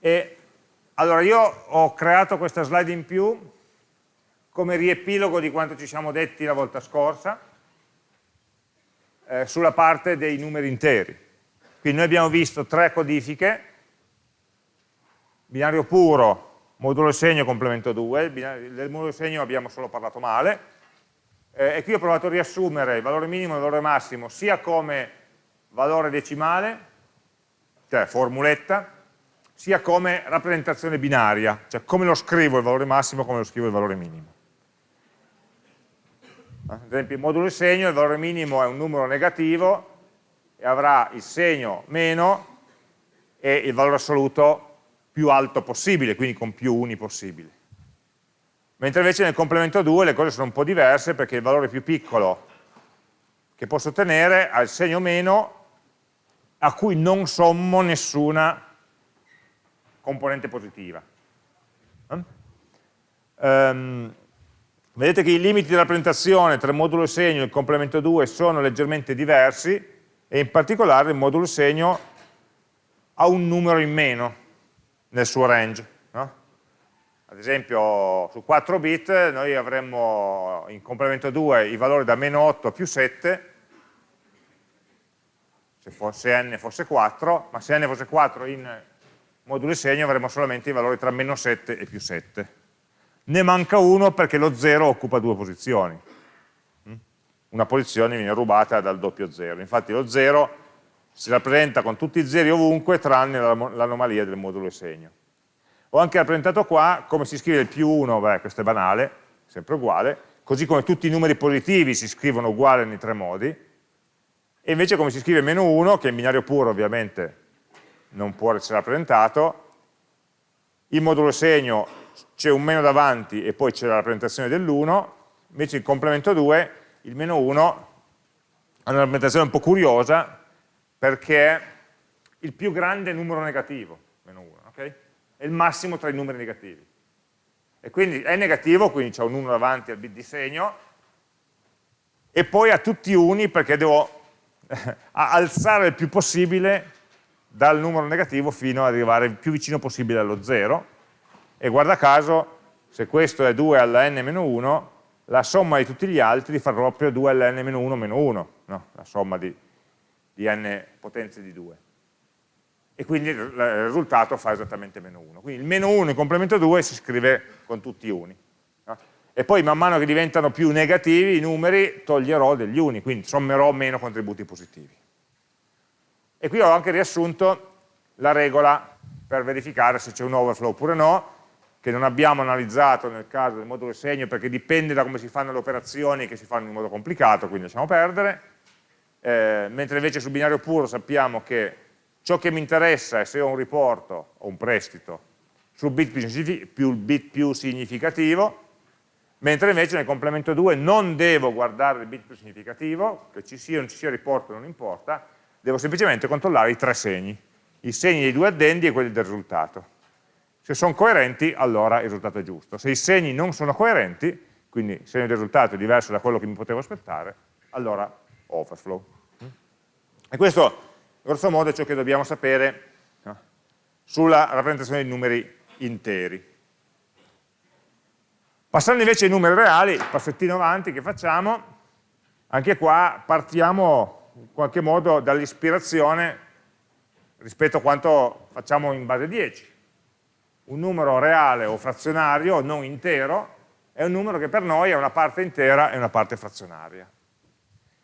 E allora io ho creato questa slide in più come riepilogo di quanto ci siamo detti la volta scorsa eh, sulla parte dei numeri interi. Quindi noi abbiamo visto tre codifiche, binario puro, modulo segno, complemento 2, del modulo segno abbiamo solo parlato male, eh, e qui ho provato a riassumere il valore minimo e il valore massimo sia come valore decimale, cioè formuletta, sia come rappresentazione binaria, cioè come lo scrivo il valore massimo, come lo scrivo il valore minimo. Ad esempio il modulo segno, il valore minimo è un numero negativo e avrà il segno meno e il valore assoluto più alto possibile, quindi con più uni possibili. Mentre invece nel complemento 2 le cose sono un po' diverse perché il valore più piccolo che posso ottenere ha il segno meno a cui non sommo nessuna componente positiva. Um, vedete che i limiti di rappresentazione tra il modulo segno e il complemento 2 sono leggermente diversi e in particolare il modulo segno ha un numero in meno nel suo range. No? Ad esempio su 4 bit noi avremmo in complemento 2 i valori da meno 8 a più 7 se, fosse n fosse 4, ma se n fosse 4 in modulo segno avremo solamente i valori tra meno 7 e più 7. Ne manca uno perché lo 0 occupa due posizioni. Mm? Una posizione viene rubata dal doppio 0. Infatti lo 0 si rappresenta con tutti i zeri ovunque tranne l'anomalia del modulo segno. Ho anche rappresentato qua come si scrive il più 1, beh questo è banale, sempre uguale, così come tutti i numeri positivi si scrivono uguali nei tre modi, e invece come si scrive meno 1, che in binario puro ovviamente non può essere rappresentato, il modulo segno c'è un meno davanti e poi c'è la rappresentazione dell'1, invece il complemento 2, il meno 1, ha una rappresentazione un po' curiosa perché è il più grande numero negativo, meno 1, ok? È il massimo tra i numeri negativi. E quindi è negativo, quindi c'è un 1 davanti al bit di segno, e poi ha tutti uni perché devo alzare il più possibile dal numero negativo fino ad arrivare il più vicino possibile allo 0 e guarda caso se questo è 2 alla n-1 la somma di tutti gli altri fa proprio 2 alla n-1 meno 1 no? la somma di, di, n potenze di 2 e quindi il risultato fa esattamente meno 1 quindi il meno 1 in complemento 2 si scrive con tutti i uni no? e poi man mano che diventano più negativi i numeri toglierò degli uni quindi sommerò meno contributi positivi e qui ho anche riassunto la regola per verificare se c'è un overflow oppure no, che non abbiamo analizzato nel caso del modulo segno perché dipende da come si fanno le operazioni che si fanno in modo complicato, quindi lasciamo perdere, eh, mentre invece sul binario puro sappiamo che ciò che mi interessa è se ho un riporto o un prestito sul bit più, bit più significativo, mentre invece nel complemento 2 non devo guardare il bit più significativo, che ci sia o non ci sia riporto non importa, devo semplicemente controllare i tre segni, i segni dei due addendi e quelli del risultato. Se sono coerenti, allora il risultato è giusto. Se i segni non sono coerenti, quindi il segno del risultato è diverso da quello che mi potevo aspettare, allora overflow. E questo, grosso modo, è ciò che dobbiamo sapere no? sulla rappresentazione dei numeri interi. Passando invece ai numeri reali, passettino avanti che facciamo, anche qua partiamo in qualche modo dall'ispirazione rispetto a quanto facciamo in base 10. Un numero reale o frazionario, non intero, è un numero che per noi è una parte intera e una parte frazionaria,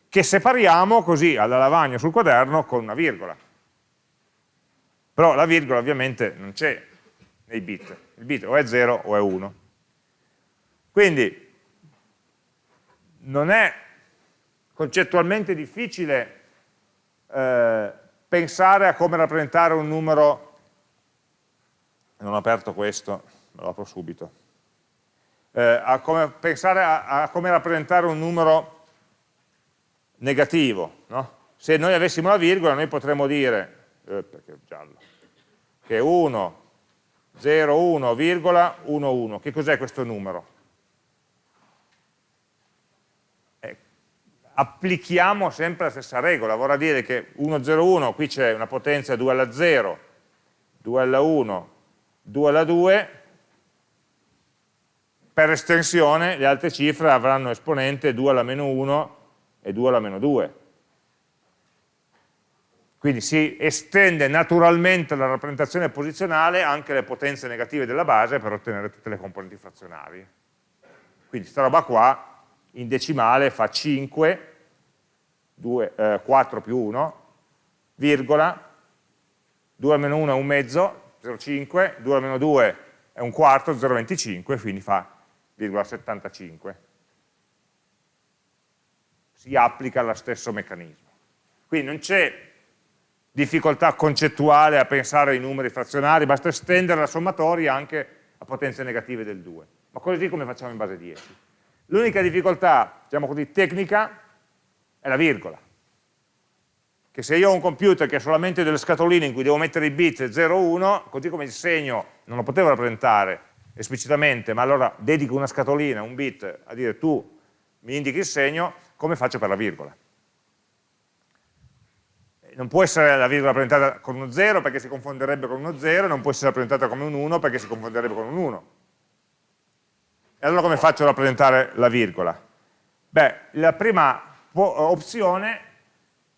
che separiamo così alla lavagna sul quaderno con una virgola. Però la virgola ovviamente non c'è nei bit, il bit o è 0 o è 1. Quindi non è concettualmente difficile eh, pensare a come rappresentare un numero, non ho aperto questo, lo apro subito, eh, a come, pensare a, a, come rappresentare un numero negativo. No? Se noi avessimo la virgola noi potremmo dire, eh, perché è giallo, che 1, 0, 1, virgola, 1, 1. Che cos'è questo numero? Applichiamo sempre la stessa regola, vorrà dire che 1, 0, 1, qui c'è una potenza 2 alla 0, 2 alla 1, 2 alla 2, per estensione le altre cifre avranno esponente 2 alla meno 1 e 2 alla meno 2. Quindi si estende naturalmente la rappresentazione posizionale anche alle potenze negative della base per ottenere tutte le componenti frazionali. Quindi questa roba qua in decimale fa 5, 2, eh, 4 più 1, virgola, 2 al meno 1 è un mezzo, 0,5, 2 al meno 2 è un quarto, 0,25, quindi fa 0,75. Si applica lo stesso meccanismo. Quindi non c'è difficoltà concettuale a pensare ai numeri frazionari, basta estendere la sommatoria anche a potenze negative del 2. Ma così come facciamo in base 10. L'unica difficoltà, diciamo così, tecnica è la virgola che se io ho un computer che ha solamente delle scatoline in cui devo mettere i bit 0, 1, così come il segno non lo potevo rappresentare esplicitamente, ma allora dedico una scatolina, un bit, a dire tu mi indichi il segno, come faccio per la virgola? Non può essere la virgola rappresentata con uno 0 perché si confonderebbe con uno 0, non può essere rappresentata come un 1 perché si confonderebbe con un 1. E allora come faccio a rappresentare la virgola? Beh, la prima opzione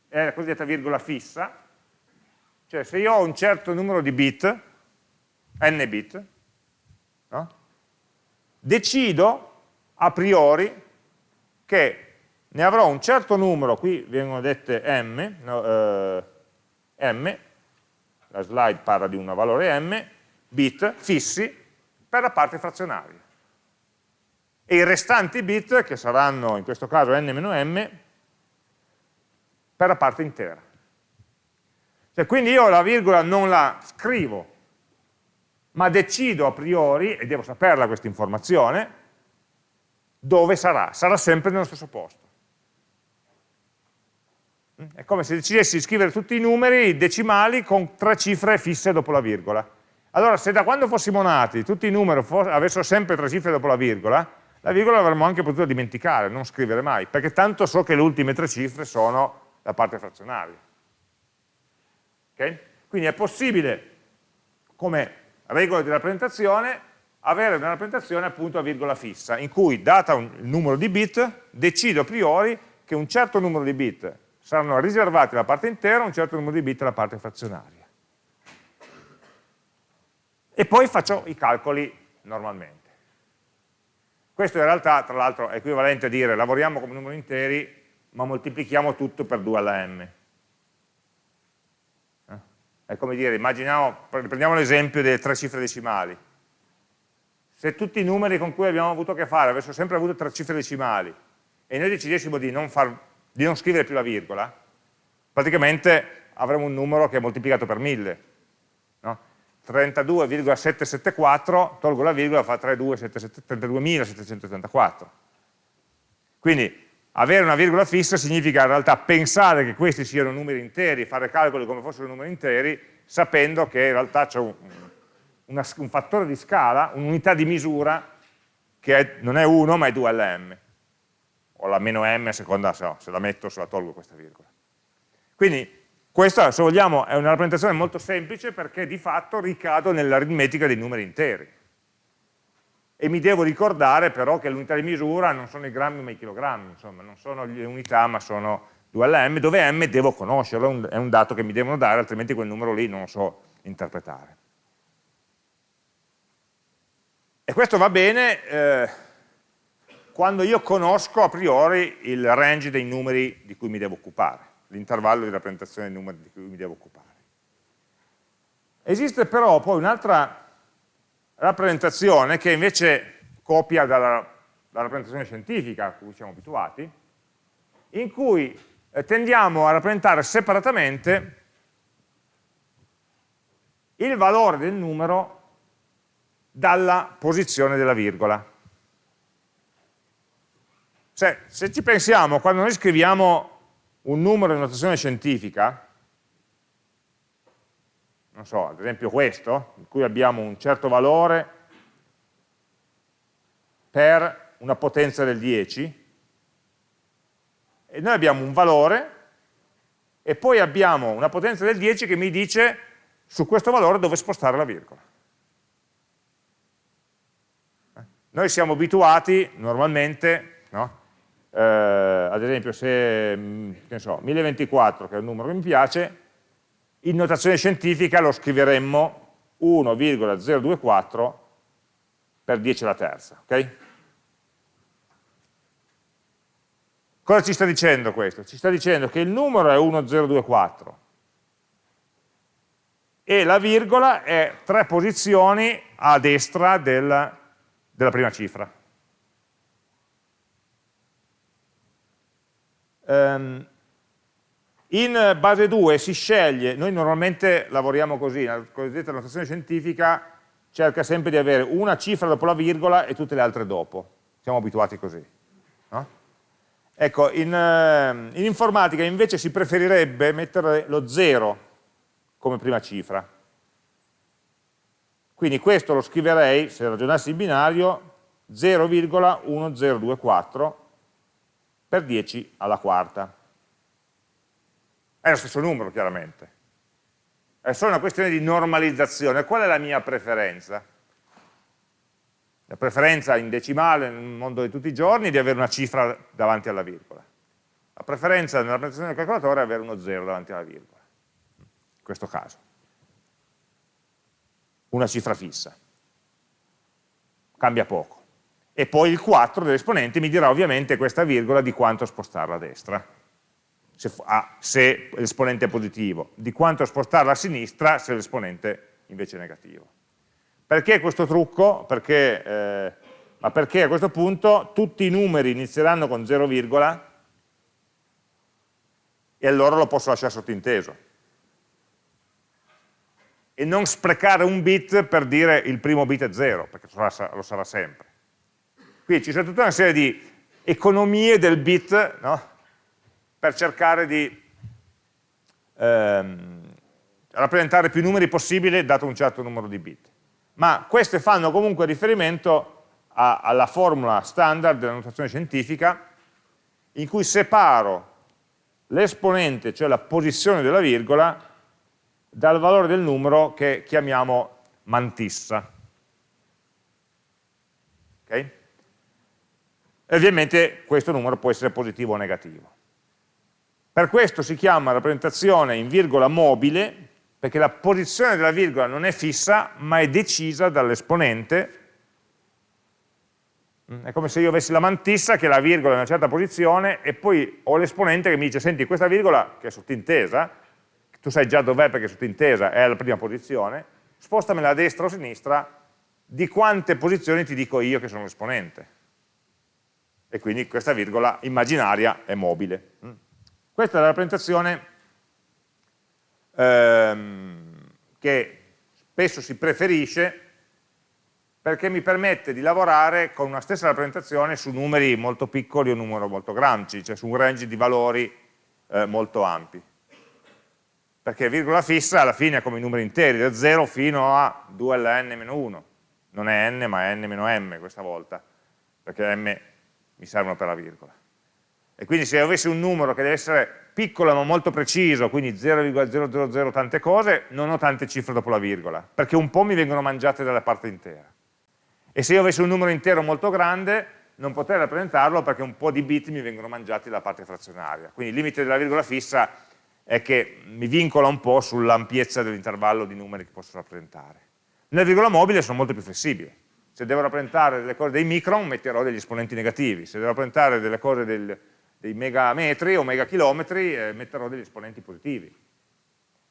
è la cosiddetta virgola fissa, cioè se io ho un certo numero di bit, n bit, no? decido a priori che ne avrò un certo numero, qui vengono dette m, no, eh, m, la slide parla di un valore m, bit fissi per la parte frazionaria. E i restanti bit, che saranno in questo caso n-m, per la parte intera. Cioè, quindi io la virgola non la scrivo, ma decido a priori, e devo saperla questa informazione, dove sarà. Sarà sempre nello stesso posto. È come se decidessi di scrivere tutti i numeri decimali con tre cifre fisse dopo la virgola. Allora, se da quando fossimo nati tutti i numeri avessero sempre tre cifre dopo la virgola, la virgola l'avremmo anche potuto dimenticare, non scrivere mai, perché tanto so che le ultime tre cifre sono la parte frazionaria. Okay? Quindi è possibile, come regola di rappresentazione, avere una rappresentazione appunto a virgola fissa, in cui, data un, il numero di bit, decido a priori che un certo numero di bit saranno riservati alla parte intera, un certo numero di bit alla parte frazionaria. E poi faccio i calcoli normalmente. Questo in realtà, tra l'altro, è equivalente a dire lavoriamo come numeri interi ma moltiplichiamo tutto per 2 alla m. Eh? È come dire, immaginiamo, prendiamo l'esempio delle tre cifre decimali. Se tutti i numeri con cui abbiamo avuto a che fare avessero sempre avuto tre cifre decimali e noi decidessimo di non, far, di non scrivere più la virgola, praticamente avremo un numero che è moltiplicato per 1000. No? 32,774, tolgo la virgola, fa 32.774. Quindi avere una virgola fissa significa in realtà pensare che questi siano numeri interi, fare calcoli come fossero numeri interi, sapendo che in realtà c'è un, un, fattore di scala, un'unità di misura, che è, non è 1 ma è 2 LM, o la meno m a seconda se, no, se la metto o se la tolgo questa virgola. Quindi questa, se vogliamo, è una rappresentazione molto semplice perché di fatto ricado nell'aritmetica dei numeri interi e mi devo ricordare però che l'unità di misura non sono i grammi ma i chilogrammi, insomma, non sono le unità ma sono 2LM, dove M devo conoscerlo, è un dato che mi devono dare, altrimenti quel numero lì non lo so interpretare. E questo va bene eh, quando io conosco a priori il range dei numeri di cui mi devo occupare, l'intervallo di rappresentazione dei numeri di cui mi devo occupare. Esiste però poi un'altra rappresentazione che invece copia dalla, dalla rappresentazione scientifica a cui siamo abituati, in cui eh, tendiamo a rappresentare separatamente il valore del numero dalla posizione della virgola. Cioè, se ci pensiamo, quando noi scriviamo un numero in notazione scientifica, non so, ad esempio questo, in cui abbiamo un certo valore per una potenza del 10, e noi abbiamo un valore e poi abbiamo una potenza del 10 che mi dice su questo valore dove spostare la virgola. noi siamo abituati normalmente, no? Eh, ad esempio se, mm, so, 1024, che è un numero che mi piace, in notazione scientifica lo scriveremmo 1,024 per 10 alla terza, ok? Cosa ci sta dicendo questo? Ci sta dicendo che il numero è 1024 e la virgola è tre posizioni a destra del, della prima cifra. Um, in base 2 si sceglie, noi normalmente lavoriamo così, la cosiddetta notazione scientifica cerca sempre di avere una cifra dopo la virgola e tutte le altre dopo, siamo abituati così. No? Ecco, in, ehm, in informatica invece si preferirebbe mettere lo 0 come prima cifra. Quindi questo lo scriverei, se ragionassi in binario, 0,1024 per 10 alla quarta. È lo stesso numero, chiaramente. È solo una questione di normalizzazione. Qual è la mia preferenza? La preferenza in decimale nel mondo di tutti i giorni è di avere una cifra davanti alla virgola. La preferenza nella rappresentazione del calcolatore è avere uno 0 davanti alla virgola. In questo caso. Una cifra fissa. Cambia poco. E poi il 4 dell'esponente mi dirà ovviamente questa virgola di quanto spostarla a destra se, ah, se l'esponente è positivo, di quanto spostarla a sinistra se l'esponente invece è negativo. Perché questo trucco? Perché, eh, ma perché a questo punto tutti i numeri inizieranno con 0, e allora lo posso lasciare sottinteso. E non sprecare un bit per dire il primo bit è 0, perché lo sarà, lo sarà sempre. Qui ci sono tutta una serie di economie del bit, no? per cercare di ehm, rappresentare più numeri possibile dato un certo numero di bit. Ma queste fanno comunque riferimento a, alla formula standard della notazione scientifica in cui separo l'esponente, cioè la posizione della virgola, dal valore del numero che chiamiamo mantissa. Okay? E ovviamente questo numero può essere positivo o negativo. Per questo si chiama rappresentazione in virgola mobile, perché la posizione della virgola non è fissa, ma è decisa dall'esponente. È come se io avessi la mantissa, che la virgola è in una certa posizione, e poi ho l'esponente che mi dice, senti, questa virgola, che è sottintesa, tu sai già dov'è perché è sottintesa, è alla prima posizione, spostamela a destra o a sinistra, di quante posizioni ti dico io che sono l'esponente. E quindi questa virgola immaginaria è mobile. Questa è la rappresentazione ehm, che spesso si preferisce perché mi permette di lavorare con una stessa rappresentazione su numeri molto piccoli o numeri molto grandi, cioè su un range di valori eh, molto ampi. Perché virgola fissa alla fine è come i numeri interi, da 0 fino a 2 alla n-1. Non è n ma è n-m questa volta, perché m mi servono per la virgola. E quindi se avessi un numero che deve essere piccolo ma molto preciso, quindi 0,000 tante cose, non ho tante cifre dopo la virgola, perché un po' mi vengono mangiate dalla parte intera. E se io avessi un numero intero molto grande, non potrei rappresentarlo perché un po' di bit mi vengono mangiati dalla parte frazionaria. Quindi il limite della virgola fissa è che mi vincola un po' sull'ampiezza dell'intervallo di numeri che posso rappresentare. Nella virgola mobile sono molto più flessibile. Se devo rappresentare delle cose dei micron, metterò degli esponenti negativi. Se devo rappresentare delle cose del, dei megametri o megachilometri eh, metterò degli esponenti positivi.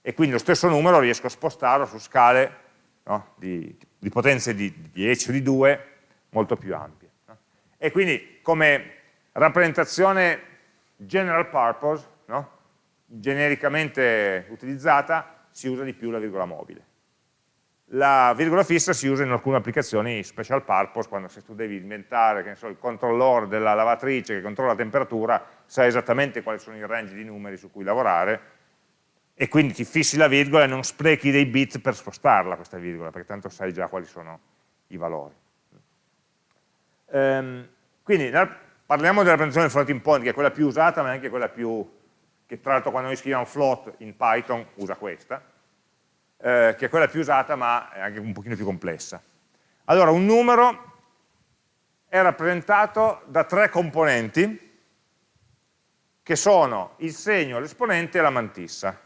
E quindi lo stesso numero riesco a spostarlo su scale no, di, di, potenze di 10 o di 2 molto più ampie. No? E quindi come rappresentazione general purpose, no, genericamente utilizzata, si usa di più la virgola mobile. La virgola fissa si usa in alcune applicazioni special purpose, quando se tu devi inventare so, il controllore della lavatrice che controlla la temperatura, sai esattamente quali sono i range di numeri su cui lavorare, e quindi ti fissi la virgola e non sprechi dei bit per spostarla questa virgola, perché tanto sai già quali sono i valori. Ehm, quindi parliamo della rappresentazione del floating point, che è quella più usata, ma è anche quella più, che tra l'altro quando noi scriviamo float in Python usa questa, eh, che è quella più usata ma è anche un pochino più complessa. Allora, un numero è rappresentato da tre componenti che sono il segno, l'esponente e la mantissa.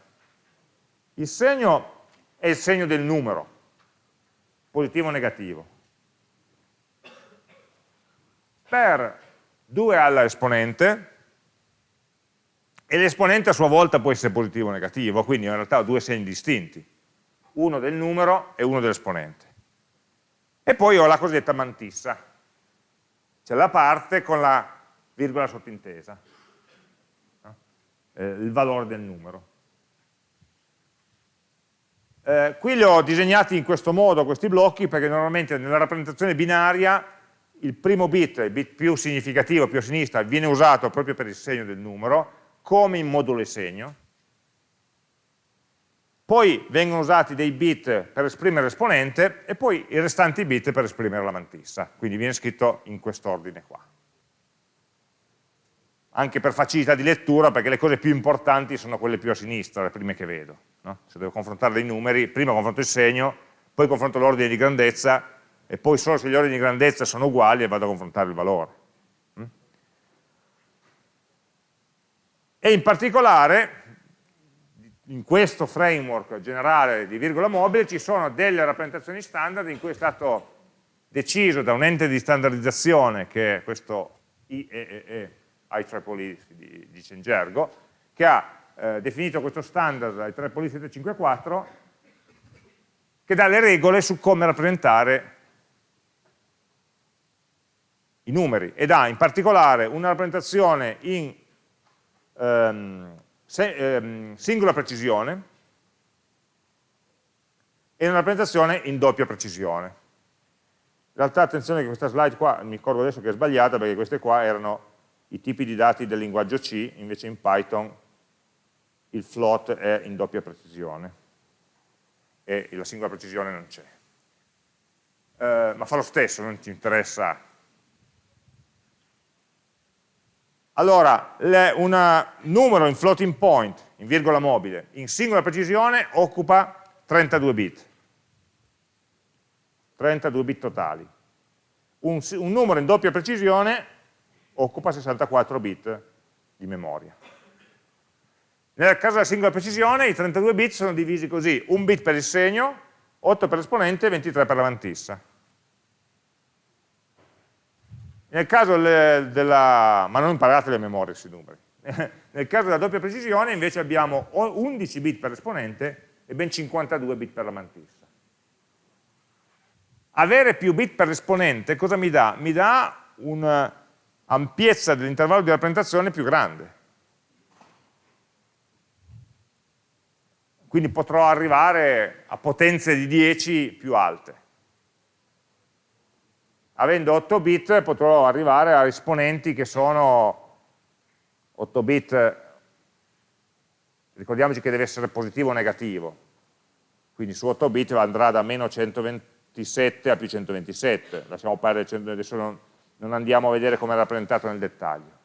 Il segno è il segno del numero, positivo o negativo. Per 2 alla esponente, e l'esponente a sua volta può essere positivo o negativo, quindi in realtà ho due segni distinti, uno del numero e uno dell'esponente. E poi ho la cosiddetta mantissa, cioè la parte con la virgola sottintesa, no? eh, il valore del numero. Eh, qui li ho disegnati in questo modo, questi blocchi, perché normalmente nella rappresentazione binaria il primo bit, il bit più significativo, più a sinistra, viene usato proprio per il segno del numero, come in modulo e segno. Poi vengono usati dei bit per esprimere l'esponente e poi i restanti bit per esprimere la mantissa. Quindi viene scritto in quest'ordine qua. Anche per facilità di lettura, perché le cose più importanti sono quelle più a sinistra, le prime che vedo. No? Se devo confrontare dei numeri, prima confronto il segno, poi confronto l'ordine di grandezza, e poi solo se gli ordini di grandezza sono uguali vado a confrontare il valore. E in particolare, in questo framework generale di virgola mobile, ci sono delle rappresentazioni standard in cui è stato deciso da un ente di standardizzazione, che è questo IEEE, IEEE si dice in gergo, che ha eh, definito questo standard IEEE 754, che dà le regole su come rappresentare i numeri ed ha in particolare una rappresentazione in ehm, se, ehm, singola precisione e una rappresentazione in doppia precisione. In realtà attenzione che questa slide qua, mi ricordo adesso che è sbagliata perché queste qua erano i tipi di dati del linguaggio C, invece in Python il float è in doppia precisione e la singola precisione non c'è. Eh, ma fa lo stesso, non ci interessa Allora, un numero in floating point, in virgola mobile, in singola precisione occupa 32 bit. 32 bit totali. Un, un numero in doppia precisione occupa 64 bit di memoria. Nel caso della singola precisione i 32 bit sono divisi così, un bit per il segno, 8 per l'esponente e 23 per la mantissa. Nel caso della, ma non imparate le memorie questi numeri, nel caso della doppia precisione invece abbiamo 11 bit per l'esponente e ben 52 bit per la mantissa. Avere più bit per l'esponente cosa mi dà? Mi dà un'ampiezza dell'intervallo di rappresentazione più grande. Quindi potrò arrivare a potenze di 10 più alte avendo 8 bit potrò arrivare a esponenti che sono 8 bit, ricordiamoci che deve essere positivo o negativo, quindi su 8 bit andrà da meno 127 a più 127, lasciamo perdere, adesso non, non andiamo a vedere come è rappresentato nel dettaglio.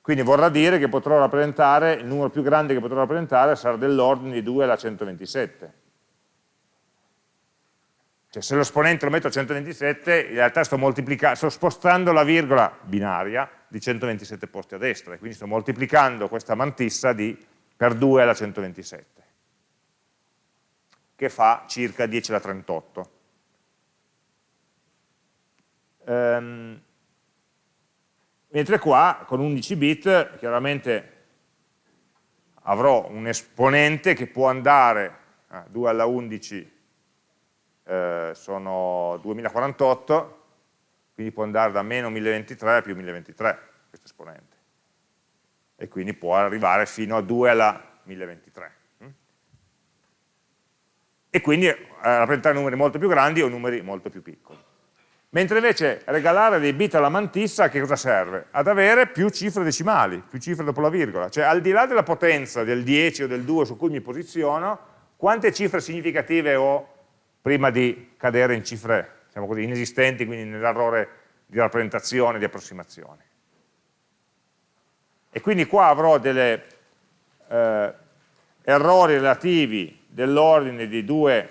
Quindi vorrà dire che potrò rappresentare, il numero più grande che potrò rappresentare sarà dell'ordine di 2 alla 127 cioè se l'esponente lo metto a 127, in realtà sto, sto spostando la virgola binaria di 127 posti a destra, e quindi sto moltiplicando questa mantissa di, per 2 alla 127, che fa circa 10 alla 38. Ehm, mentre qua, con 11 bit, chiaramente avrò un esponente che può andare a 2 alla 11 eh, sono 2048, quindi può andare da meno 1023 a più 1023 questo esponente. E quindi può arrivare fino a 2 alla 1023. Mm? E quindi eh, rappresentare numeri molto più grandi o numeri molto più piccoli. Mentre invece regalare dei bit alla mantissa che cosa serve? Ad avere più cifre decimali, più cifre dopo la virgola. Cioè al di là della potenza del 10 o del 2 su cui mi posiziono, quante cifre significative ho prima di cadere in cifre diciamo così, inesistenti, quindi nell'errore di rappresentazione, di approssimazione. E quindi qua avrò degli eh, errori relativi dell'ordine di 2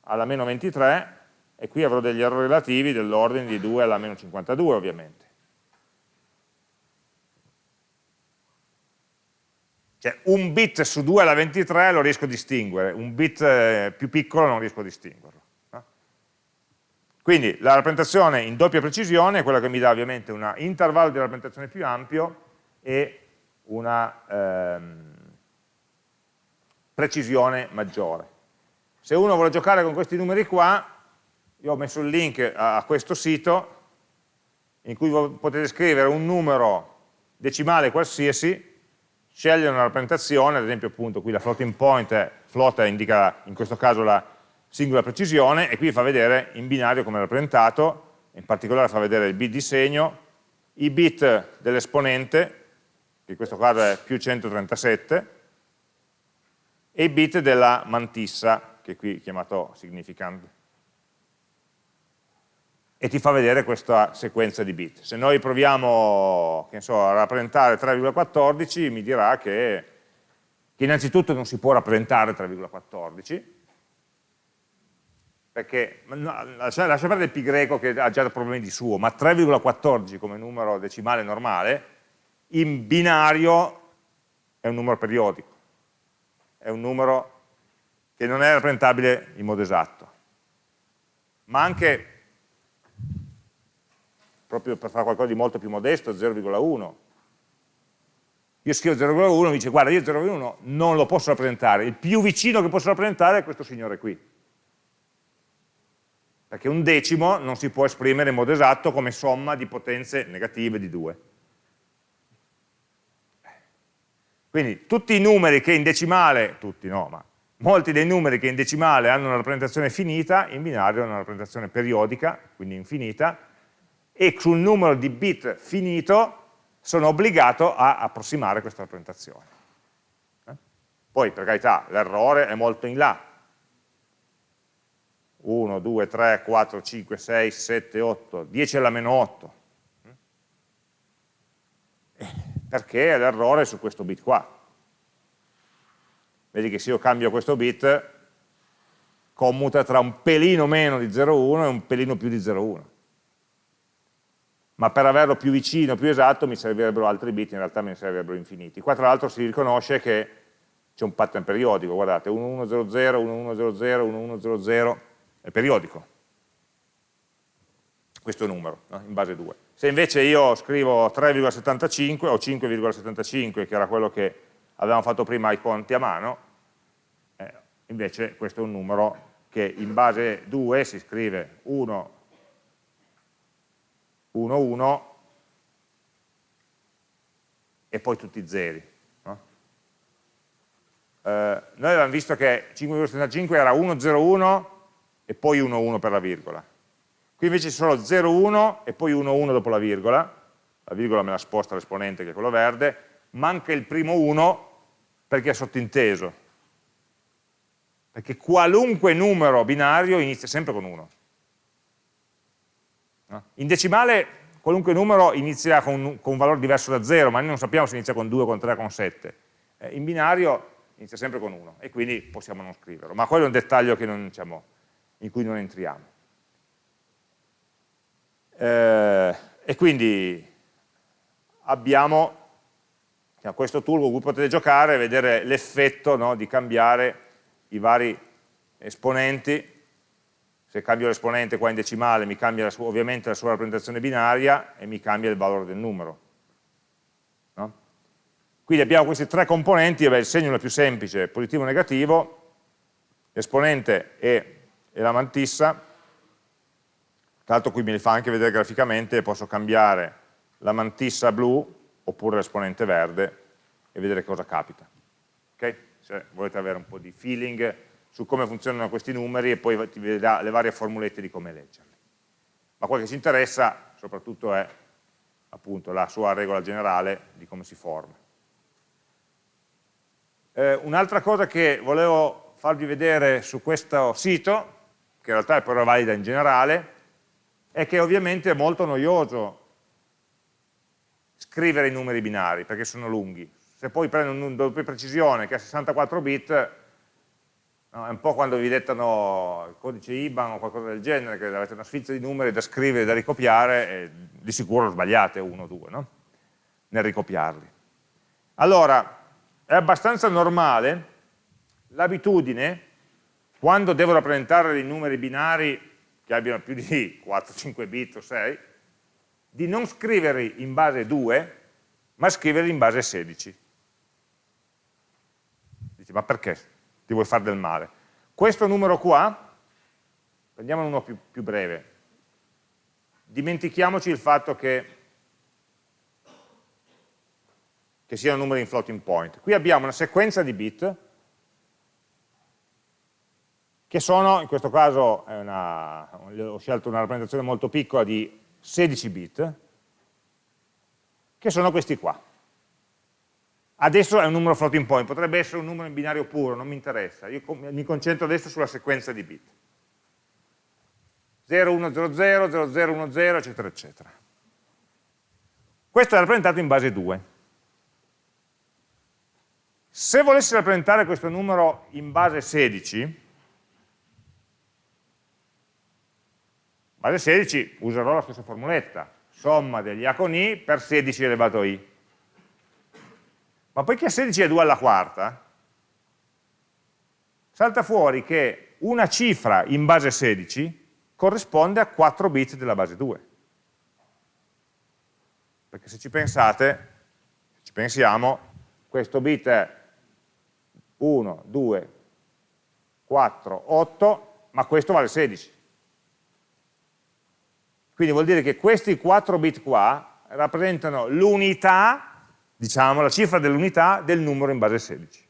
alla meno 23, e qui avrò degli errori relativi dell'ordine di 2 alla meno 52 ovviamente. Cioè un bit su 2 alla 23 lo riesco a distinguere, un bit eh, più piccolo non riesco a distinguerlo. Quindi la rappresentazione in doppia precisione è quella che mi dà ovviamente un intervallo di rappresentazione più ampio e una ehm, precisione maggiore. Se uno vuole giocare con questi numeri qua, io ho messo il link a, a questo sito in cui potete scrivere un numero decimale qualsiasi, scegliere una rappresentazione, ad esempio appunto qui la floating point, è, indica in questo caso la singola precisione e qui fa vedere in binario come è rappresentato, in particolare fa vedere il bit di segno, i bit dell'esponente, che in questo caso è più 137, e i bit della mantissa, che qui è chiamato significant. E ti fa vedere questa sequenza di bit. Se noi proviamo so, a rappresentare 3,14 mi dirà che, che innanzitutto non si può rappresentare 3,14, perché no, lascia, lascia perdere pi greco che ha già problemi di suo, ma 3,14 come numero decimale normale, in binario è un numero periodico, è un numero che non è rappresentabile in modo esatto. Ma anche, proprio per fare qualcosa di molto più modesto, 0,1. Io scrivo 0,1 mi dice guarda io 0,1 non lo posso rappresentare, il più vicino che posso rappresentare è questo signore qui perché un decimo non si può esprimere in modo esatto come somma di potenze negative di 2. Quindi tutti i numeri che in decimale, tutti no, ma molti dei numeri che in decimale hanno una rappresentazione finita, in binario hanno una rappresentazione periodica, quindi infinita, e sul numero di bit finito sono obbligato a approssimare questa rappresentazione. Eh? Poi, per carità, l'errore è molto in là, 1, 2, 3, 4, 5, 6, 7, 8, 10 alla meno 8. Perché l'errore è su questo bit qua. Vedi che se io cambio questo bit, commuta tra un pelino meno di 0,1 e un pelino più di 0,1. Ma per averlo più vicino, più esatto, mi servirebbero altri bit, in realtà me ne servirebbero infiniti. Qua tra l'altro si riconosce che c'è un pattern periodico, guardate, 1100, 1100, 1100, è periodico, questo numero, no? in base 2. Se invece io scrivo 3,75 o 5,75, che era quello che avevamo fatto prima ai conti a mano, eh, invece questo è un numero che in base 2 si scrive 1, 1, 1 e poi tutti zeri. No? Eh, noi avevamo visto che 5,75 era 1,01 e poi 1, 1 per la virgola. Qui invece c'è solo 0, 1 e poi 1, 1 dopo la virgola, la virgola me la sposta l'esponente che è quello verde, manca il primo 1 perché è sottinteso, perché qualunque numero binario inizia sempre con 1. In decimale qualunque numero inizia con, con, un valore diverso da 0, ma noi non sappiamo se inizia con 2, con 3, con 7. Eh, in binario inizia sempre con 1 e quindi possiamo non scriverlo, ma quello è un dettaglio non, diciamo, in cui non entriamo. Eh, e quindi abbiamo questo tool con cui potete giocare e vedere l'effetto no, di cambiare i vari esponenti. Se cambio l'esponente qua in decimale mi cambia sua, ovviamente la sua rappresentazione binaria e mi cambia il valore del numero. No? Quindi abbiamo questi tre componenti, vabbè, il segno è più semplice, positivo e negativo, l'esponente e la mantissa, tra l'altro qui me li fa anche vedere graficamente, posso cambiare la mantissa blu oppure l'esponente verde e vedere cosa capita. Okay? Se volete avere un po' di feeling su come funzionano questi numeri e poi ti vedrà le varie formulette di come leggerli. Ma quello che ci interessa soprattutto è appunto la sua regola generale di come si forma. Eh, Un'altra cosa che volevo farvi vedere su questo sito che in realtà è però valida in generale, è che ovviamente è molto noioso scrivere i numeri binari, perché sono lunghi. Se poi prendo un doppia precisione che ha 64 bit, No? È un po' quando vi dettano il codice IBAN o qualcosa del genere, che avete una sfilza di numeri da scrivere e da ricopiare, e di sicuro sbagliate uno o due no? nel ricopiarli. Allora, è abbastanza normale l'abitudine, quando devo rappresentare dei numeri binari che abbiano più di 4, 5 bit o 6, di non scriverli in base 2, ma scriverli in base 16. Dici, ma perché ti vuoi fare del male? Questo numero qua, prendiamo uno più, più breve, dimentichiamoci il fatto che che siano numeri in floating point. Qui abbiamo una sequenza di bit che sono, in questo caso una, ho scelto una rappresentazione molto piccola di 16 bit, che sono questi qua. Adesso è un numero floating point, potrebbe essere un numero in binario puro, non mi interessa, io mi concentro adesso sulla sequenza di bit. 0100, 0010, eccetera, eccetera. Questo è rappresentato in base 2. Se volessi rappresentare questo numero in base 16, base 16 userò la stessa formuletta, somma degli A con I per 16 elevato a I. Ma poiché 16 è 2 alla quarta, salta fuori che una cifra in base 16 corrisponde a 4 bit della base 2. Perché se ci pensate, se ci pensiamo, questo bit è 1, 2, 4, 8, ma questo vale 16. Quindi vuol dire che questi 4 bit qua rappresentano l'unità, diciamo, la cifra dell'unità del numero in base 16.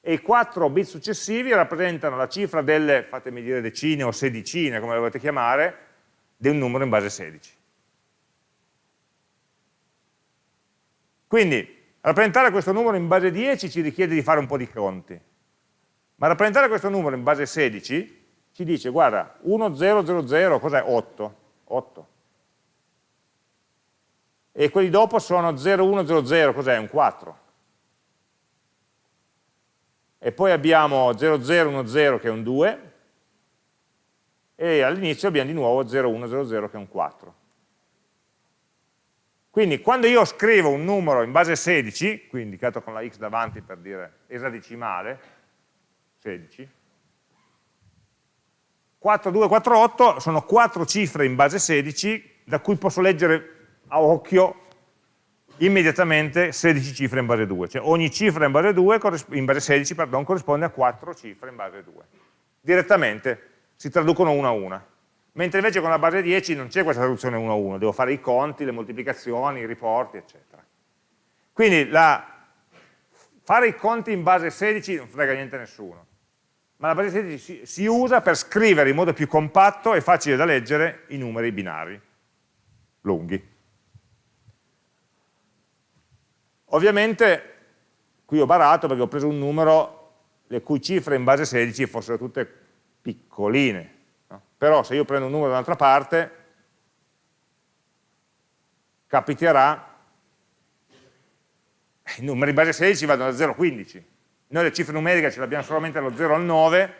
E i 4 bit successivi rappresentano la cifra delle, fatemi dire decine o sedicine, come le volete chiamare, del numero in base 16. Quindi Rappresentare questo numero in base 10 ci richiede di fare un po' di conti, ma rappresentare questo numero in base 16 ci dice, guarda, 1, 0, 0, 0, cos'è? 8. 8. E quelli dopo sono 0, 1, 0, 0, cos'è? Un 4. E poi abbiamo 0, 0, 1, 0 che è un 2, e all'inizio abbiamo di nuovo 0, 1, 0, 0 che è un 4. Quindi quando io scrivo un numero in base 16, qui indicato con la x davanti per dire esadecimale, 16, 4, 2, 4, 8 sono quattro cifre in base 16 da cui posso leggere a occhio immediatamente 16 cifre in base 2, cioè ogni cifra in base, 2, in base 16 pardon, corrisponde a 4 cifre in base 2. Direttamente si traducono una a una mentre invece con la base 10 non c'è questa traduzione 1 a 1, devo fare i conti, le moltiplicazioni, i riporti, eccetera. Quindi la, fare i conti in base 16 non frega niente a nessuno, ma la base 16 si, si usa per scrivere in modo più compatto e facile da leggere i numeri binari, lunghi. Ovviamente qui ho barato perché ho preso un numero le cui cifre in base 16 fossero tutte piccoline, però se io prendo un numero da un'altra parte, capiterà, i numeri in base 16 vanno da 0 a 15, noi le cifre numeriche ce le abbiamo solamente dallo 0 al 9,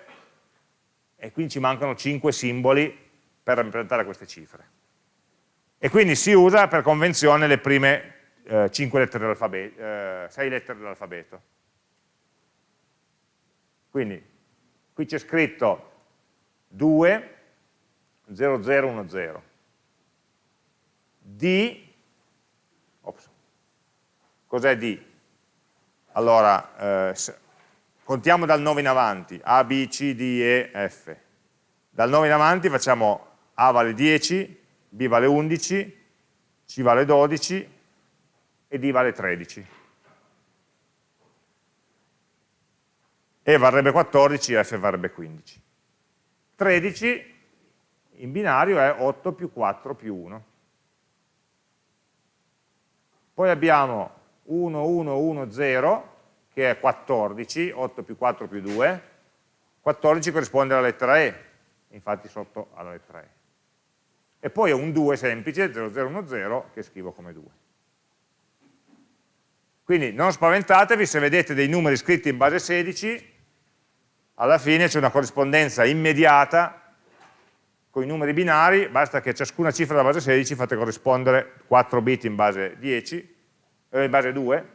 e quindi ci mancano 5 simboli per rappresentare queste cifre. E quindi si usa per convenzione le prime eh, 5 lettere dell'alfabeto, eh, 6 lettere dell'alfabeto. Quindi qui c'è scritto 2, 0010. D, cos'è D? Allora, eh, contiamo dal 9 in avanti, A, B, C, D, E, F. Dal 9 in avanti facciamo A vale 10, B vale 11, C vale 12 e D vale 13. E varrebbe 14, F varrebbe 15. 13 in binario è 8 più 4 più 1. Poi abbiamo 1, 1, 1, 0, che è 14, 8 più 4 più 2, 14 corrisponde alla lettera E, infatti sotto alla lettera E. E poi ho un 2 semplice, 0, 0, 1, 0, che scrivo come 2. Quindi non spaventatevi se vedete dei numeri scritti in base 16, alla fine c'è una corrispondenza immediata con i numeri binari, basta che ciascuna cifra della base 16 fate corrispondere 4 bit in base 10, eh, in base 2,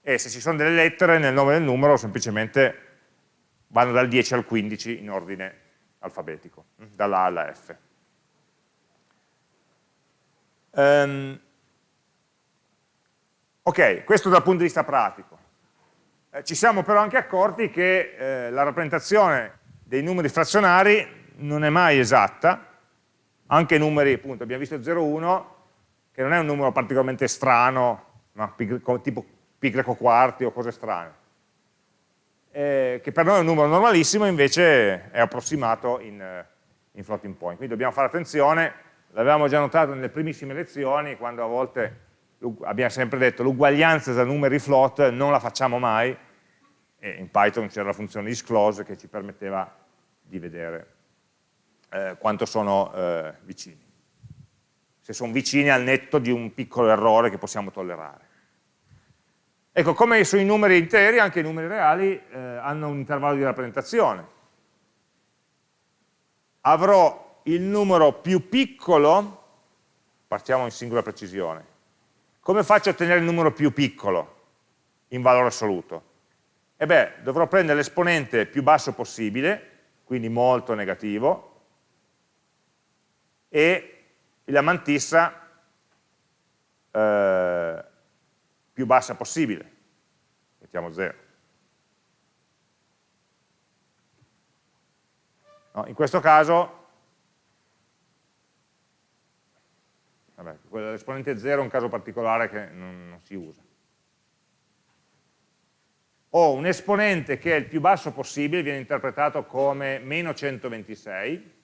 e se ci sono delle lettere nel nome del numero semplicemente vanno dal 10 al 15 in ordine alfabetico, dalla A alla F. Um, ok, questo dal punto di vista pratico. Eh, ci siamo però anche accorti che eh, la rappresentazione dei numeri frazionari non è mai esatta, anche numeri, appunto, abbiamo visto 0,1, che non è un numero particolarmente strano, no? tipo pi greco quarti o cose strane, eh, che per noi è un numero normalissimo, invece è approssimato in, eh, in floating point. Quindi dobbiamo fare attenzione, l'avevamo già notato nelle primissime lezioni, quando a volte abbiamo sempre detto l'uguaglianza tra numeri float non la facciamo mai, e in Python c'era la funzione disclose che ci permetteva di vedere eh, quanto sono eh, vicini. Se sono vicini al netto di un piccolo errore che possiamo tollerare. Ecco, come sui numeri interi, anche i numeri reali eh, hanno un intervallo di rappresentazione. Avrò il numero più piccolo, partiamo in singola precisione. Come faccio a ottenere il numero più piccolo in valore assoluto? E beh, dovrò prendere l'esponente più basso possibile, quindi molto negativo, e la mantissa eh, più bassa possibile, mettiamo 0. No, in questo caso, l'esponente 0 è un caso particolare che non, non si usa. Ho un esponente che è il più basso possibile, viene interpretato come meno 126,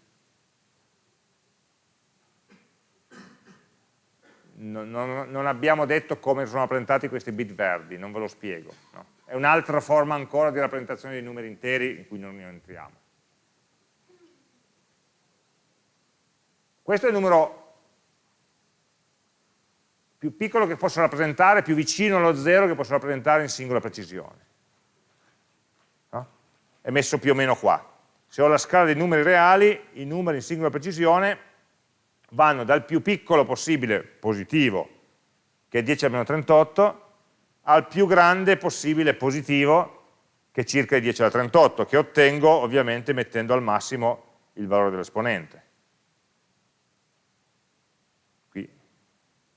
non, non, abbiamo detto come sono rappresentati questi bit verdi, non ve lo spiego. No? È un'altra forma ancora di rappresentazione dei numeri interi in cui non entriamo. Questo è il numero più piccolo che posso rappresentare, più vicino allo zero che posso rappresentare in singola precisione. No? È messo più o meno qua. Se ho la scala dei numeri reali, i numeri in singola precisione vanno dal più piccolo possibile positivo, che è 10 al meno 38, al più grande possibile positivo, che è circa 10 alla 38, che ottengo ovviamente mettendo al massimo il valore dell'esponente. Qui,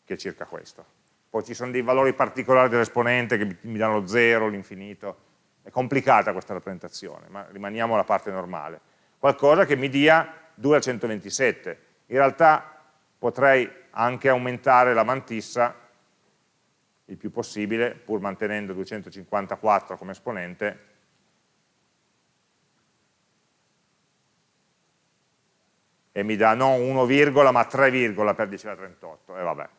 che è circa questo. Poi ci sono dei valori particolari dell'esponente che mi danno lo 0, l'infinito. È complicata questa rappresentazione, ma rimaniamo alla parte normale. Qualcosa che mi dia 2 al 127 in realtà potrei anche aumentare la mantissa il più possibile, pur mantenendo 254 come esponente, e mi dà non 1, ma 3, per 10 alla 38, e vabbè.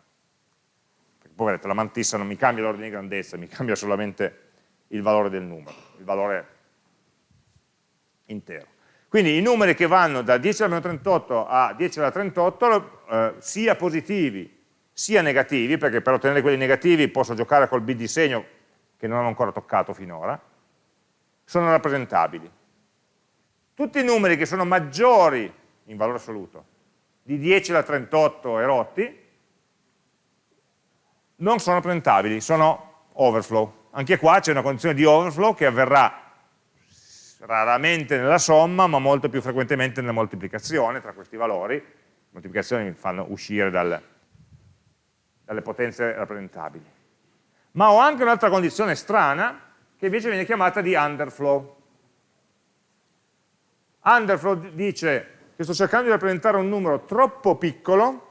Vedete, la mantissa non mi cambia l'ordine di grandezza, mi cambia solamente il valore del numero, il valore intero. Quindi i numeri che vanno da 10 alla meno 38 a 10 alla 38, eh, sia positivi sia negativi, perché per ottenere quelli negativi posso giocare col bit di segno che non ho ancora toccato finora, sono rappresentabili. Tutti i numeri che sono maggiori in valore assoluto di 10 alla 38 erotti non sono rappresentabili, sono overflow. Anche qua c'è una condizione di overflow che avverrà raramente nella somma, ma molto più frequentemente nella moltiplicazione tra questi valori. Le moltiplicazioni fanno uscire dal, dalle potenze rappresentabili. Ma ho anche un'altra condizione strana, che invece viene chiamata di underflow. Underflow dice che sto cercando di rappresentare un numero troppo piccolo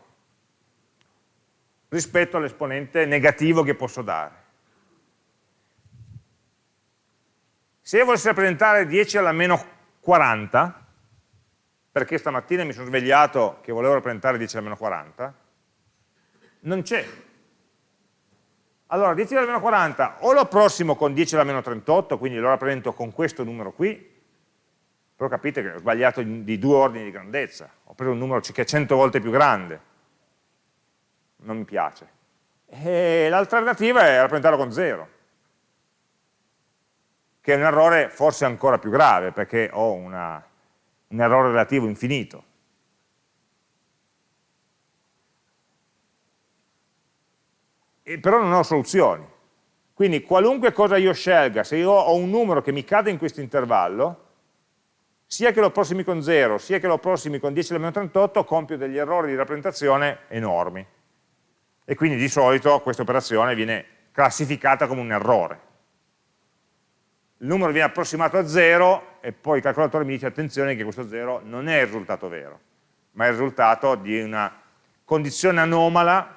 rispetto all'esponente negativo che posso dare. Se io volessi rappresentare 10 alla meno 40, perché stamattina mi sono svegliato che volevo rappresentare 10 alla meno 40, non c'è. Allora 10 alla meno 40 o lo approssimo con 10 alla meno 38, quindi lo rappresento con questo numero qui, però capite che ho sbagliato di due ordini di grandezza, ho preso un numero che è 100 volte più grande, non mi piace. E l'alternativa è rappresentarlo con 0 che è un errore forse ancora più grave, perché ho una, un errore relativo infinito. E però non ho soluzioni. Quindi qualunque cosa io scelga, se io ho un numero che mi cade in questo intervallo, sia che lo approssimi con 0, sia che lo approssimi con 10 alla meno 38, compio degli errori di rappresentazione enormi. E quindi di solito questa operazione viene classificata come un errore il numero viene approssimato a 0 e poi il calcolatore mi dice attenzione che questo 0 non è il risultato vero, ma è il risultato di una condizione anomala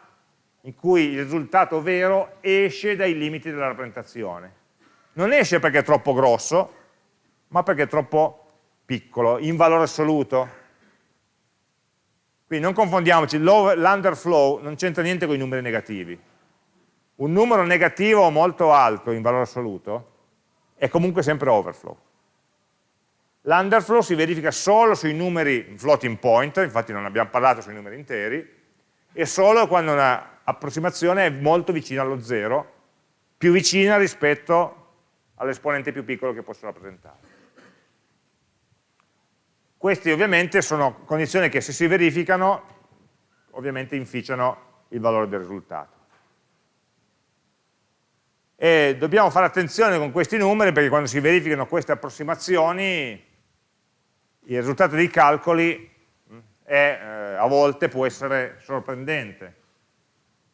in cui il risultato vero esce dai limiti della rappresentazione. Non esce perché è troppo grosso, ma perché è troppo piccolo, in valore assoluto. Quindi non confondiamoci, l'underflow non c'entra niente con i numeri negativi. Un numero negativo molto alto in valore assoluto è comunque sempre overflow. L'underflow si verifica solo sui numeri floating point, infatti non abbiamo parlato sui numeri interi, e solo quando un'approssimazione è molto vicina allo zero, più vicina rispetto all'esponente più piccolo che posso rappresentare. Queste ovviamente sono condizioni che se si verificano, ovviamente inficiano il valore del risultato e dobbiamo fare attenzione con questi numeri perché quando si verificano queste approssimazioni il risultato dei calcoli è, eh, a volte può essere sorprendente.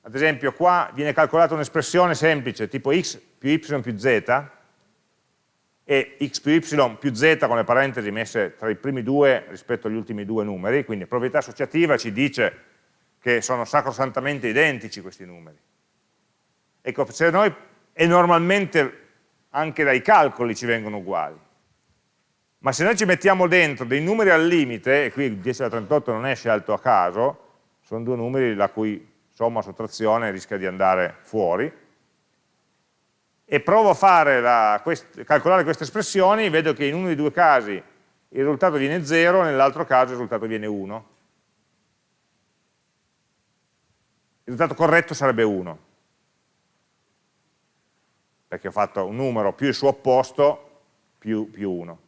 Ad esempio qua viene calcolata un'espressione semplice tipo x più y più z e x più y più z con le parentesi messe tra i primi due rispetto agli ultimi due numeri, quindi proprietà associativa ci dice che sono sacrosantamente identici questi numeri. Ecco, se noi e normalmente anche dai calcoli ci vengono uguali. Ma se noi ci mettiamo dentro dei numeri al limite, e qui il 10 alla 38 non è scelto a caso, sono due numeri la cui somma sottrazione rischia di andare fuori, e provo a la, quest, calcolare queste espressioni, vedo che in uno dei due casi il risultato viene 0, nell'altro caso il risultato viene 1. Il risultato corretto sarebbe 1 perché ho fatto un numero più il suo opposto più, più 1.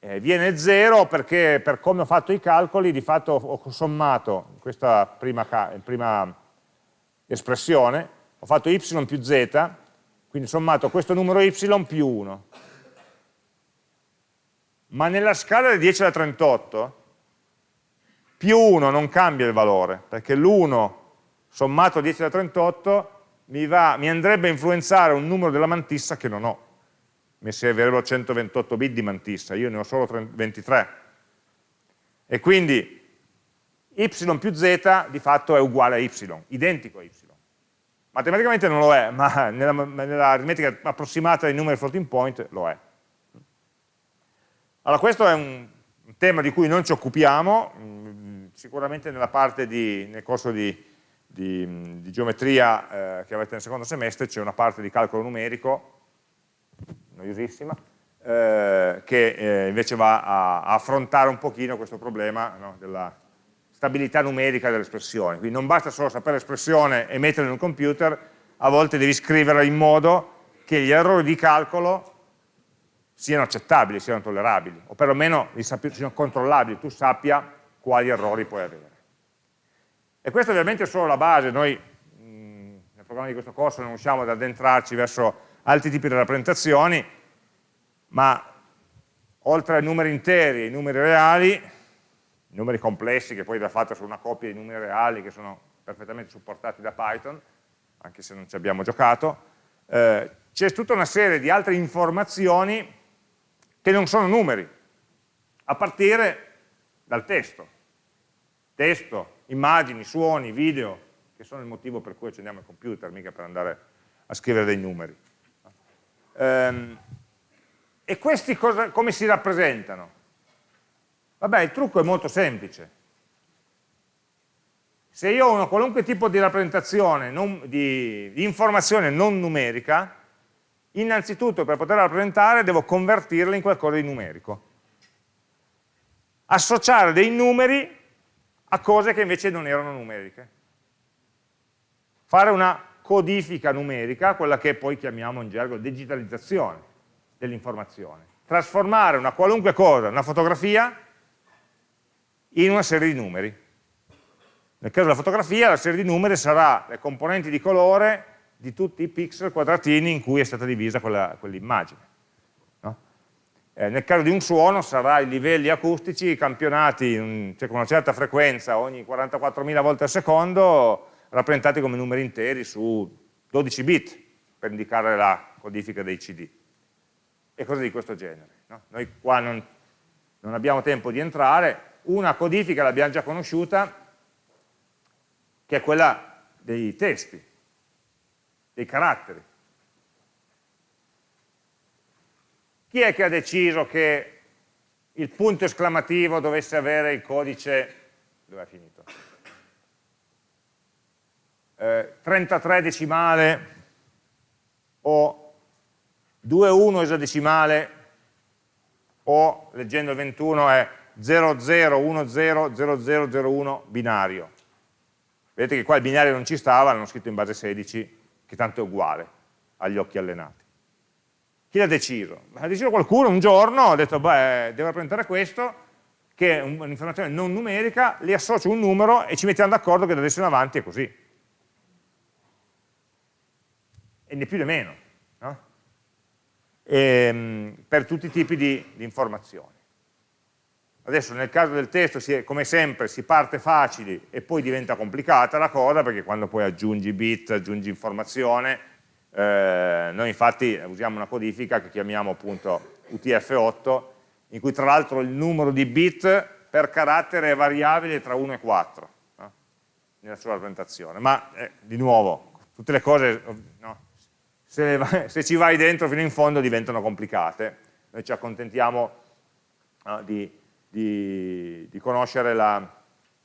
Eh, viene 0 perché per come ho fatto i calcoli di fatto ho sommato questa prima, prima espressione, ho fatto y più z, quindi sommato questo numero y più 1. Ma nella scala del 10 alla 38 più 1 non cambia il valore, perché l'1 sommato a 10 alla 38 mi, va, mi andrebbe a influenzare un numero della mantissa che non ho. Mi servirebbero 128 bit di mantissa, io ne ho solo 23. E quindi y più z di fatto è uguale a y, identico a y. Matematicamente non lo è, ma nella, nella aritmetica approssimata dei numeri floating point lo è. Allora questo è un, tema di cui non ci occupiamo, mm, sicuramente nella parte di, nel corso di di, di geometria eh, che avete nel secondo semestre c'è una parte di calcolo numerico, noiosissima, eh, che eh, invece va a, a, affrontare un pochino questo problema no, della stabilità numerica delle espressioni. Quindi non basta solo sapere l'espressione e metterla in un computer, a volte devi scriverla in modo che gli errori di calcolo siano accettabili, siano tollerabili, o perlomeno siano controllabili, tu sappia quali errori puoi avere. E questa ovviamente è solo la base, noi mh, nel programma di questo corso non riusciamo ad addentrarci verso altri tipi di rappresentazioni, ma oltre ai numeri interi e ai numeri reali, numeri complessi che poi da fatto sono una coppia di numeri reali che sono perfettamente supportati da Python, anche se non ci abbiamo giocato, eh, c'è tutta una serie di altre informazioni che non sono numeri, a partire dal testo. Testo, immagini, suoni, video, che sono il motivo per cui accendiamo il computer, mica per andare a scrivere dei numeri. Ehm, e questi cosa, come si rappresentano? Vabbè, il trucco è molto semplice. Se io ho una qualunque tipo di rappresentazione, non, di, di informazione non numerica, innanzitutto per poterla rappresentare devo convertirla in qualcosa di numerico. Associare dei numeri a cose che invece non erano numeriche. Fare una codifica numerica, quella che poi chiamiamo in gergo digitalizzazione dell'informazione. Trasformare una qualunque cosa, una fotografia, in una serie di numeri. Nel caso della fotografia la serie di numeri sarà le componenti di colore di tutti i pixel quadratini in cui è stata divisa quell'immagine. no? eh, nel caso di un suono sarà i livelli acustici campionati cioè con una certa frequenza ogni 44.000 volte al secondo rappresentati come numeri interi su 12 bit per indicare la codifica dei CD e cose di questo genere. No? Noi qua non, non abbiamo tempo di entrare, una codifica l'abbiamo già conosciuta, che è quella dei testi, dei caratteri. Chi è che ha deciso che il punto esclamativo dovesse avere il codice, dove è finito? Eh, 33 decimale o 2,1 esadecimale o, leggendo il 21, è 00100001 binario. Vedete che qua il binario non ci stava, l'hanno scritto in base 16, che tanto è uguale agli occhi allenati. Chi l'ha deciso? Ha deciso qualcuno un giorno, ha detto, beh, devo rappresentare questo, che è un'informazione non numerica, li associo un numero e ci mettiamo d'accordo che da adesso in avanti è così. E né più né meno. No? E, ehm, per tutti i tipi di, di informazioni. Adesso nel caso del testo, è, come sempre, si parte facili e poi diventa complicata la cosa, perché quando poi aggiungi bit, aggiungi informazione, eh, noi infatti usiamo una codifica che chiamiamo appunto UTF-8, in cui tra l'altro il numero di bit per carattere è variabile tra 1 e 4, no? nella sua rappresentazione. Ma, eh, di nuovo, tutte le cose, no? se, se, ci vai dentro fino in fondo diventano complicate, noi ci accontentiamo di di, di conoscere la,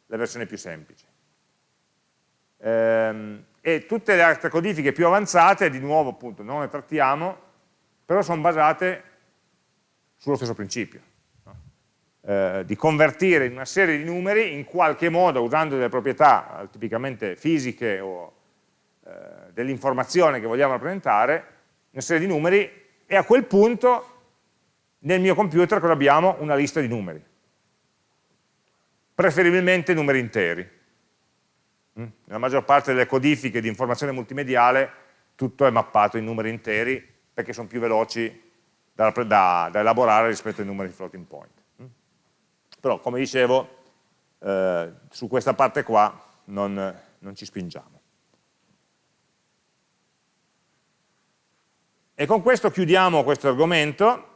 la, versione più semplice. Ehm, e tutte le altre codifiche più avanzate, di nuovo appunto non le trattiamo, però sono basate sullo stesso principio, no? eh, di convertire una serie di numeri in qualche modo, usando delle proprietà eh, tipicamente fisiche o eh, dell'informazione che vogliamo rappresentare, una serie di numeri e a quel punto nel mio computer cosa abbiamo? Una lista di numeri preferibilmente numeri interi. Mm? Nella maggior parte delle codifiche di informazione multimediale tutto è mappato in numeri interi perché sono più veloci da, da, da elaborare rispetto ai numeri floating point. Mm? Però, come dicevo, eh, su questa parte qua non, non ci spingiamo. E con questo chiudiamo questo argomento